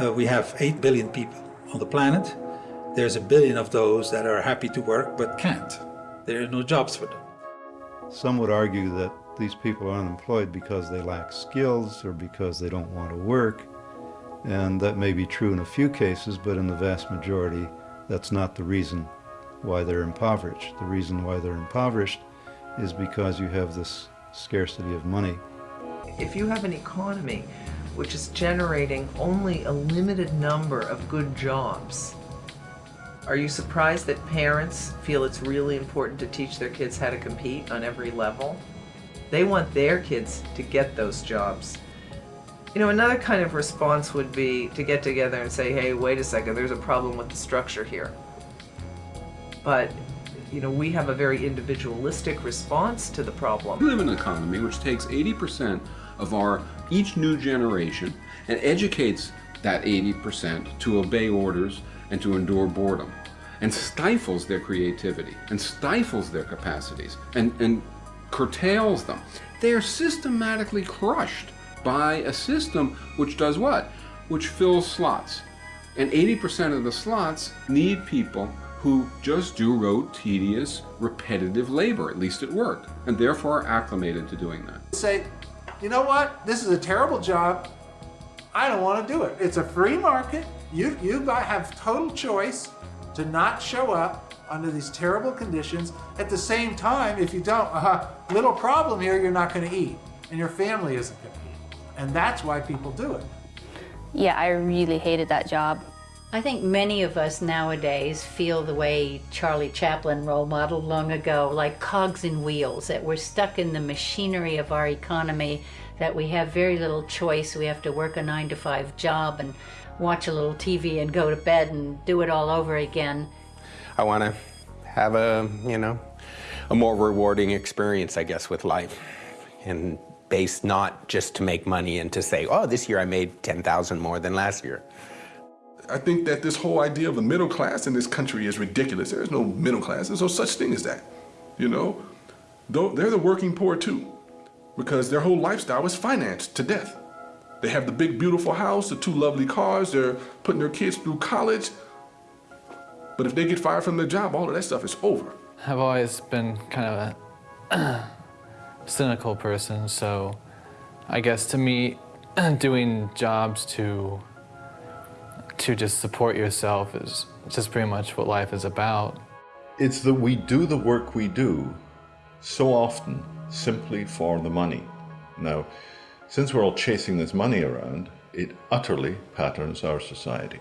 Uh, we have 8 billion people on the planet. There's a billion of those that are happy to work but can't. There are no jobs for them. Some would argue that these people are unemployed because they lack skills or because they don't want to work. And that may be true in a few cases, but in the vast majority, that's not the reason why they're impoverished. The reason why they're impoverished is because you have this scarcity of money. If you have an economy which is generating only a limited number of good jobs. Are you surprised that parents feel it's really important to teach their kids how to compete on every level? They want their kids to get those jobs. You know, another kind of response would be to get together and say, hey, wait a second, there's a problem with the structure here. But, you know, we have a very individualistic response to the problem. We live in an economy which takes 80% of our each new generation and educates that 80% to obey orders and to endure boredom and stifles their creativity and stifles their capacities and, and curtails them. They are systematically crushed by a system which does what? Which fills slots. And 80% of the slots need people who just do rote, tedious, repetitive labor, at least at work, and therefore are acclimated to doing that. Say, you know what? This is a terrible job. I don't want to do it. It's a free market. You, you have total choice to not show up under these terrible conditions. At the same time, if you don't, uh, little problem here, you're not going to eat. And your family isn't going to. And that's why people do it. Yeah, I really hated that job. I think many of us nowadays feel the way Charlie Chaplin role modeled long ago, like cogs in wheels, that we're stuck in the machinery of our economy, that we have very little choice. We have to work a nine to five job and watch a little TV and go to bed and do it all over again. I want to have a, you know, a more rewarding experience, I guess, with life. And based not just to make money and to say, oh, this year I made 10,000 more than last year. I think that this whole idea of a middle class in this country is ridiculous. There is no middle class. There's no such thing as that. You know, they're the working poor too, because their whole lifestyle is financed to death. They have the big, beautiful house, the two lovely cars. They're putting their kids through college. But if they get fired from their job, all of that stuff is over. I've always been kind of a cynical person, so I guess to me, doing jobs to to just support yourself is just pretty much what life is about. It's that we do the work we do so often simply for the money. Now, since we're all chasing this money around, it utterly patterns our society.